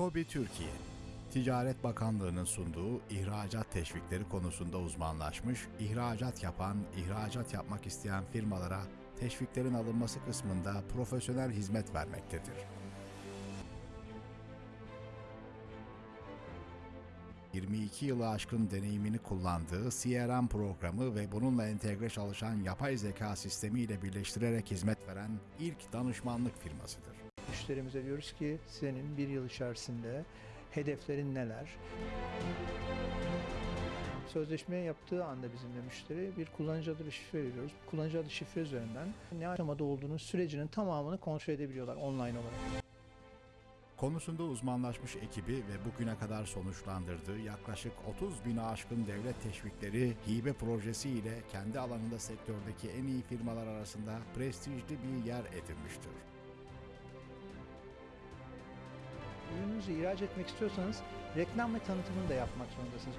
KOBİ Türkiye, Ticaret Bakanlığı'nın sunduğu ihracat teşvikleri konusunda uzmanlaşmış, ihracat yapan, ihracat yapmak isteyen firmalara teşviklerin alınması kısmında profesyonel hizmet vermektedir. ...22 yılı aşkın deneyimini kullandığı CRM programı ve bununla entegre çalışan yapay zeka sistemiyle birleştirerek hizmet veren ilk danışmanlık firmasıdır. Müşterimize diyoruz ki senin bir yıl içerisinde hedeflerin neler? Sözleşme yaptığı anda bizimle müşteri bir kullanıcı adı ve şifre veriyoruz. Kullanıcı adı şifre üzerinden ne aşamada olduğunu sürecinin tamamını kontrol edebiliyorlar online olarak. Konusunda uzmanlaşmış ekibi ve bugüne kadar sonuçlandırdığı yaklaşık 30 bini aşkın devlet teşvikleri hibe projesi ile kendi alanında sektördeki en iyi firmalar arasında prestijli bir yer edinmiştir. Ürününüzü ihraç etmek istiyorsanız reklam ve tanıtımını da yapmak zorundasınız.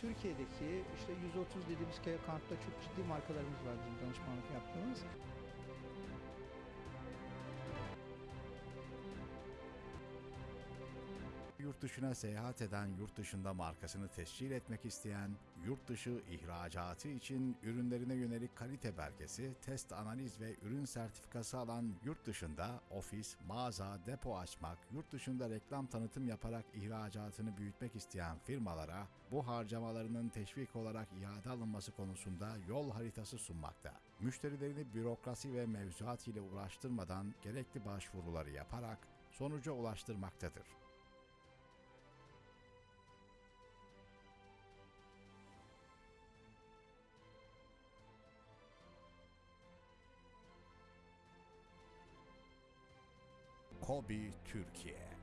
Türkiye'deki işte 130 dediğimiz kampta çok ciddi markalarımız var bizim danışmanlık yaptığımız. Yurt dışına seyahat eden, yurt dışında markasını tescil etmek isteyen, yurt dışı ihracatı için ürünlerine yönelik kalite belgesi, test analiz ve ürün sertifikası alan yurt dışında ofis, mağaza, depo açmak, yurt dışında reklam tanıtım yaparak ihracatını büyütmek isteyen firmalara bu harcamalarının teşvik olarak iade alınması konusunda yol haritası sunmakta. Müşterilerini bürokrasi ve mevzuat ile uğraştırmadan gerekli başvuruları yaparak sonuca ulaştırmaktadır. Kobi Türkiye